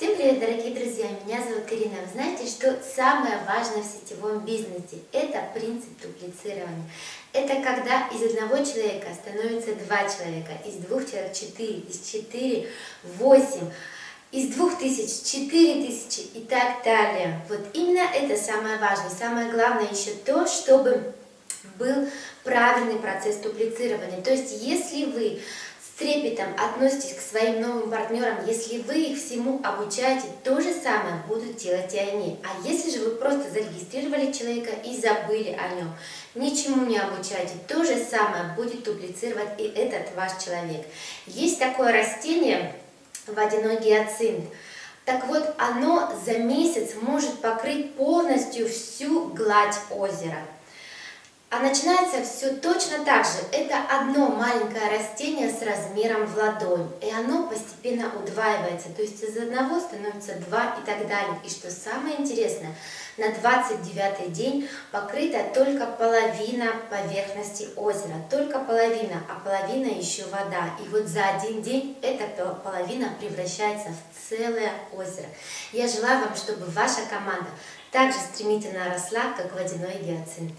Всем привет, дорогие друзья! Меня зовут Карина. Вы знаете, что самое важное в сетевом бизнесе – это принцип дуплицирования. Это когда из одного человека становится два человека, из двух человек четыре, из четыре восемь, из двух тысяч четыре тысячи и так далее. Вот именно это самое важное. Самое главное еще то, чтобы был правильный процесс дуплицирования. То есть, если вы трепетом относитесь к своим новым партнерам, если вы их всему обучаете, то же самое будут делать и они. А если же вы просто зарегистрировали человека и забыли о нем, ничему не обучаете, то же самое будет дуплицировать и этот ваш человек. Есть такое растение, водяной гиацинт. Так вот, оно за месяц может покрыть полностью всю гладь озера. А начинается все точно так же. Это одно маленькое растение с размером в ладонь. И оно постепенно удваивается. То есть из одного становится два и так далее. И что самое интересное, на 29 день покрыта только половина поверхности озера. Только половина, а половина еще вода. И вот за один день эта половина превращается в целое озеро. Я желаю вам, чтобы ваша команда также стремительно росла, как водяной гиацинт.